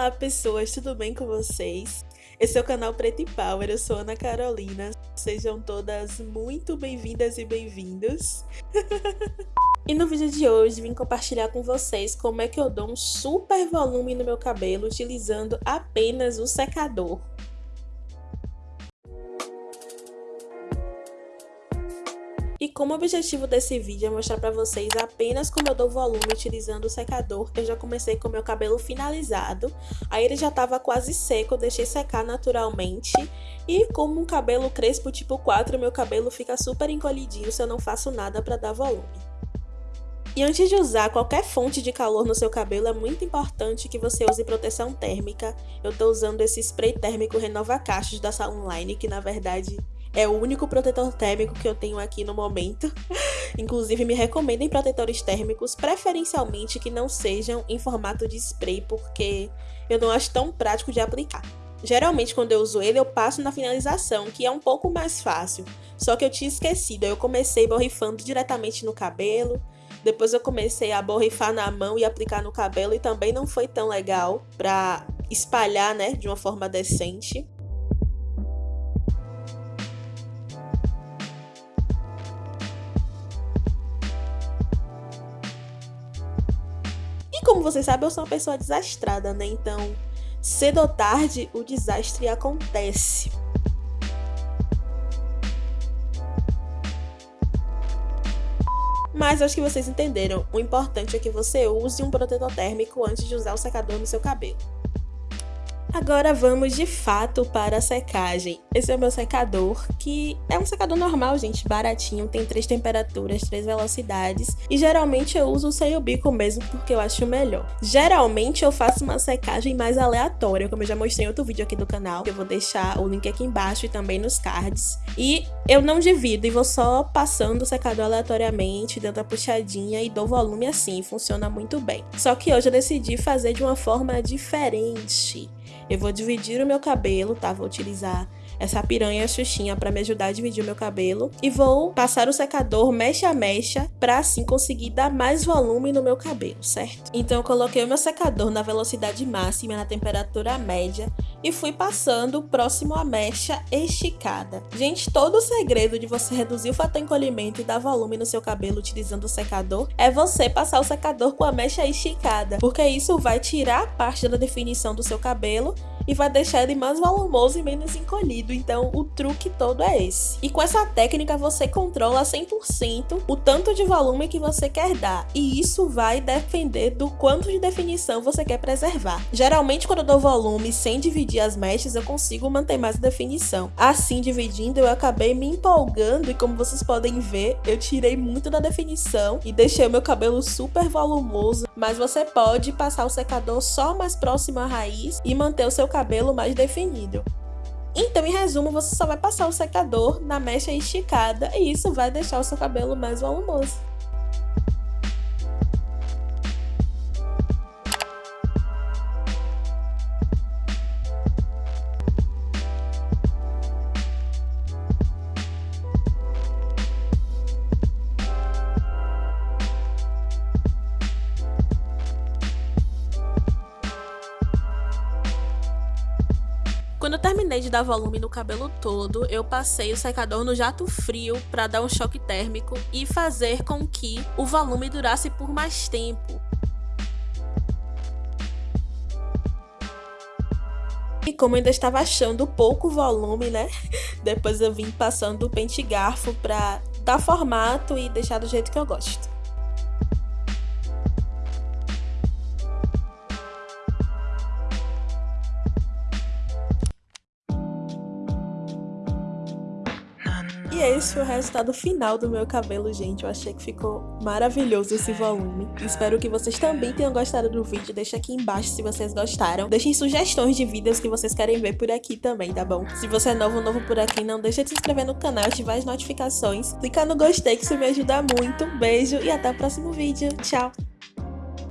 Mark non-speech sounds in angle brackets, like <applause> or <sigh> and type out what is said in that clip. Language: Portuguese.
Olá pessoas, tudo bem com vocês? Esse é o canal Preto e Power, eu sou Ana Carolina. Sejam todas muito bem-vindas e bem-vindos. <laughs> e no vídeo de hoje vim compartilhar com vocês como é que eu dou um super volume no meu cabelo utilizando apenas o secador. Como objetivo desse vídeo é mostrar para vocês apenas como eu dou volume utilizando o secador, eu já comecei com meu cabelo finalizado, aí ele já estava quase seco, deixei secar naturalmente, e como um cabelo crespo tipo 4, meu cabelo fica super encolhidinho se eu não faço nada para dar volume. E antes de usar qualquer fonte de calor no seu cabelo, é muito importante que você use proteção térmica. Eu estou usando esse spray térmico Renova Cachos da Salonline, que na verdade é o único protetor térmico que eu tenho aqui no momento. <laughs> Inclusive, me recomendem protetores térmicos, preferencialmente que não sejam em formato de spray, porque eu não acho tão prático de aplicar. Geralmente, quando eu uso ele, eu passo na finalização, que é um pouco mais fácil. Só que eu tinha esquecido, eu comecei borrifando diretamente no cabelo, depois eu comecei a borrifar na mão e aplicar no cabelo, e também não foi tão legal para espalhar, né, de uma forma decente. Como vocês sabem, eu sou uma pessoa desastrada, né? Então, cedo ou tarde, o desastre acontece. Mas acho que vocês entenderam. O importante é que você use um protetor térmico antes de usar o secador no seu cabelo. Agora vamos de fato para a secagem. Esse é o meu secador, que é um secador normal, gente, baratinho, tem três temperaturas, três velocidades, e geralmente eu uso sem o bico mesmo porque eu acho melhor. Geralmente eu faço uma secagem mais aleatória, como eu já mostrei em outro vídeo aqui do canal, que eu vou deixar o link aqui embaixo e também nos cards. E eu não divido e vou só passando o secador aleatoriamente, dando a puxadinha e dou volume assim, funciona muito bem. Só que hoje eu decidi fazer de uma forma diferente. Eu vou dividir o meu cabelo, tá? Vou utilizar essa piranha xuxinha para me ajudar a dividir o meu cabelo. E vou passar o secador mecha a mecha para assim conseguir dar mais volume no meu cabelo, certo? Então eu coloquei o meu secador na velocidade máxima, na temperatura média e fui passando próximo à mecha esticada. Gente, todo o segredo de você reduzir o fator encolhimento e dar volume no seu cabelo utilizando o secador é você passar o secador com a mecha esticada, porque isso vai tirar parte da definição do seu cabelo e vai deixar ele mais volumoso e menos encolhido. Então, o truque todo é esse. E com essa técnica, você controla 100% o tanto de volume que você quer dar. E isso vai depender do quanto de definição você quer preservar. Geralmente, quando eu dou volume sem dividir as mechas, eu consigo manter mais definição. Assim, dividindo, eu acabei me empolgando e como vocês podem ver, eu tirei muito da definição e deixei o meu cabelo super volumoso. Mas você pode passar o secador só mais próximo à raiz e manter o seu cabelo mais definido. Então, em resumo, você só vai passar o secador na mecha esticada e isso vai deixar o seu cabelo mais volumoso. Quando eu terminei de dar volume no cabelo todo, eu passei o secador no jato frio para dar um choque térmico e fazer com que o volume durasse por mais tempo. E como ainda estava achando pouco volume, né? <laughs> Depois eu vim passando o pente garfo para dar formato e deixar do jeito que eu gosto. Esse foi o resultado final do meu cabelo, gente. Eu achei que ficou maravilhoso esse volume. Espero que vocês também tenham gostado do vídeo. Deixa aqui embaixo se vocês gostaram. Deixem sugestões de vídeos que vocês querem ver por aqui também, tá bom? Se você é novo, novo por aqui, não deixa de se inscrever no canal, ativar as notificações. Clicar no gostei que isso me ajuda muito. Um beijo e até o próximo vídeo. Tchau!